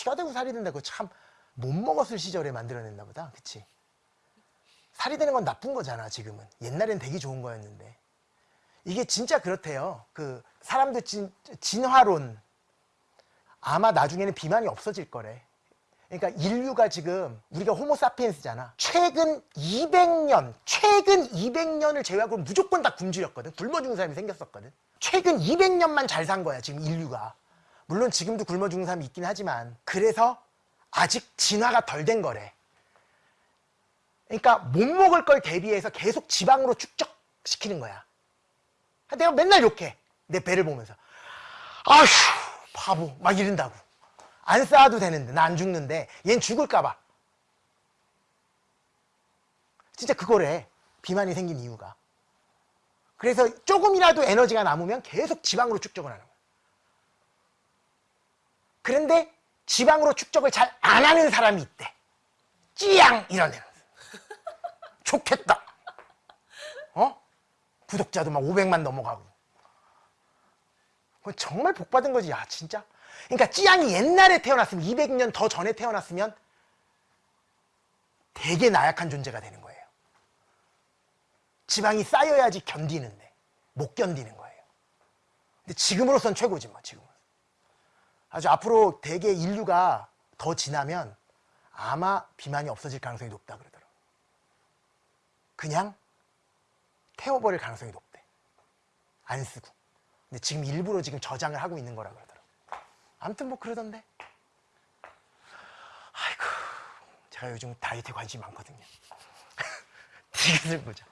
피가 되고 살이 된다고 참못 먹었을 시절에 만들어냈나 보다. 그치? 살이 되는 건 나쁜 거잖아, 지금은. 옛날엔 되게 좋은 거였는데. 이게 진짜 그렇대요. 그, 사람들 진, 진화론. 아마 나중에는 비만이 없어질 거래. 그러니까 인류가 지금 우리가 호모사피엔스잖아. 최근 200년, 최근 200년을 제외하고 무조건 다 굶주렸거든. 굶어 죽는 사람이 생겼었거든. 최근 200년만 잘 산 거야, 지금 인류가. 물론 지금도 굶어 죽는 사람이 있긴 하지만 그래서 아직 진화가 덜 된 거래. 그러니까 못 먹을 걸 대비해서 계속 지방으로 축적시키는 거야. 내가 맨날 욕해. 내 배를 보면서. 아휴, 바보. 막 이른다고. 안 쌓아도 되는데, 나 안 죽는데, 얜 죽을까봐. 진짜 그거래. 비만이 생긴 이유가. 그래서 조금이라도 에너지가 남으면 계속 지방으로 축적을 하는 거야. 그런데 지방으로 축적을 잘 안 하는 사람이 있대. 찌양! 이런 애는. 좋겠다. 어? 구독자도 막 500만 넘어가고. 그건 정말 복 받은 거지. 야, 진짜. 그러니까 찌양이 옛날에 태어났으면 200년 더 전에 태어났으면 되게 나약한 존재가 되는 거예요. 지방이 쌓여야지 견디는데 못 견디는 거예요. 근데 지금으로선 최고지 뭐 지금은. 아주 앞으로 대개 인류가 더 지나면 아마 비만이 없어질 가능성이 높다 그러더라고. 그냥 태워버릴 가능성이 높대. 안 쓰고. 근데 지금 일부러 지금 저장을 하고 있는 거라 그러더라고. 아무튼 뭐 그러던데. 아이고, 제가 요즘 다이어트에 관심이 많거든요. 디귿을 보자.